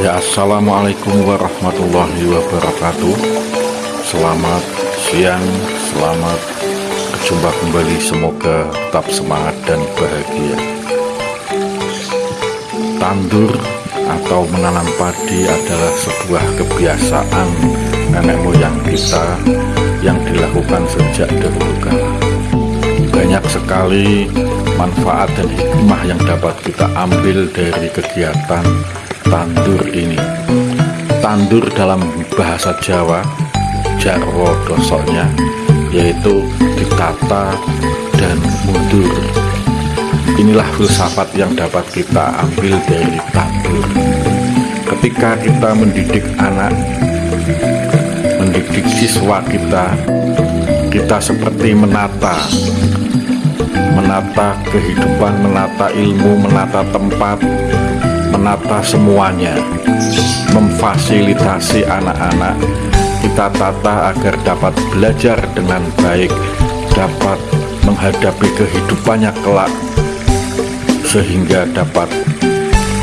Ya Assalamualaikum warahmatullahi wabarakatuh. Selamat siang, selamat berjumpa kembali. Semoga tetap semangat dan bahagia. Tandur atau menanam padi adalah sebuah kebiasaan nenek moyang kita yang dilakukan sejak dahulu. Kala banyak sekali manfaat dan hikmah yang dapat kita ambil dari kegiatan tandur ini. Tandur dalam bahasa Jawa jarwo dosoknya yaitu ditata dan mundur. Inilah filsafat yang dapat kita ambil dari tandur. Ketika kita mendidik anak mendidik siswa kita kita seperti menata menata kehidupan menata ilmu menata tempat menata semuanya. Memfasilitasi anak-anak. Kita tata agar dapat belajar dengan baik dapat menghadapi kehidupannya kelak sehingga dapat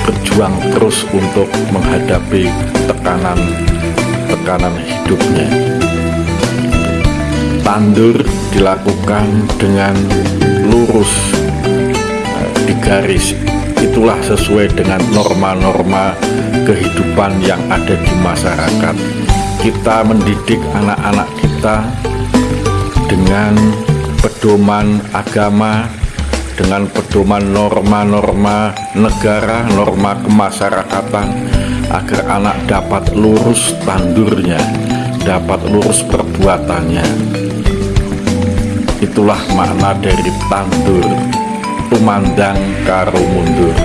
berjuang terus untuk menghadapi tekanan-tekanan hidupnya. Tandur dilakukan dengan lurus di garis itulah sesuai dengan norma-norma kehidupan yang ada di masyarakat kita mendidik anak-anak kita dengan pedoman agama dengan pedoman norma-norma negara, norma kemasyarakatan agar anak dapat lurus tandurnya, dapat lurus perbuatannya. Itulah makna dari tandur. Tumandang karo mundur.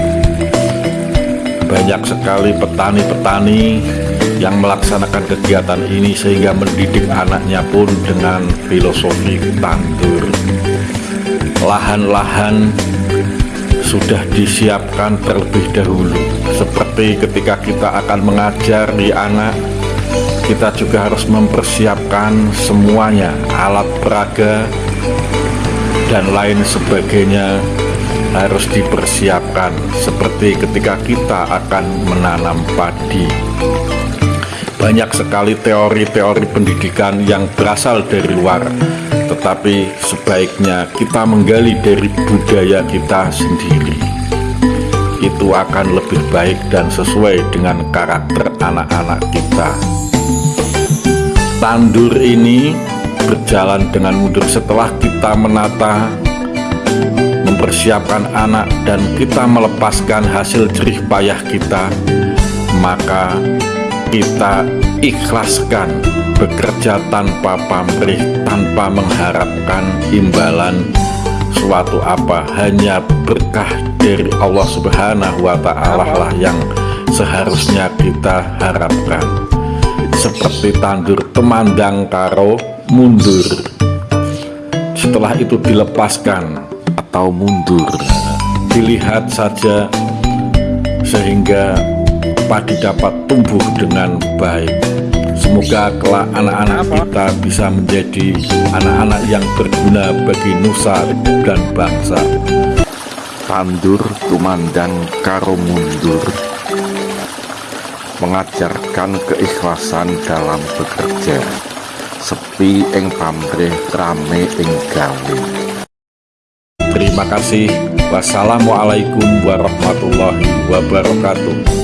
Banyak sekali petani-petani yang melaksanakan kegiatan ini sehingga mendidik anaknya pun dengan filosofi tandur. Lahan-lahan sudah disiapkan terlebih dahulu. Seperti ketika kita akan mengajari anak kita juga harus mempersiapkan semuanya. Alat peraga dan lain sebagainya harus dipersiapkan seperti ketika kita akan menanam padi. Banyak sekali teori-teori pendidikan yang berasal dari luar tetapi sebaiknya kita menggali dari budaya kita sendiri. Itu akan lebih baik dan sesuai dengan karakter anak-anak kita. Tandur ini berjalan dengan mundur setelah kita menata mempersiapkan anak dan kita melepaskan hasil jerih payah kita maka kita ikhlaskan bekerja tanpa pamrih tanpa mengharapkan imbalan suatu apa. Hanya berkah dari Allah subhanahu wa ta'ala lah yang seharusnya kita harapkan. Seperti tandur temandang karo mundur. Setelah itu dilepaskan atau mundur. Dilihat saja sehingga padi dapat tumbuh dengan baik. Semoga kelak anak-anak kita bisa menjadi anak-anak yang berguna bagi nusa dan bangsa. Tandur tumandang karo mundur. Mengajarkan keikhlasan dalam bekerja sepi ing pamrih rame ing gawe Terima kasih. Wassalamualaikum warahmatullahi wabarakatuh.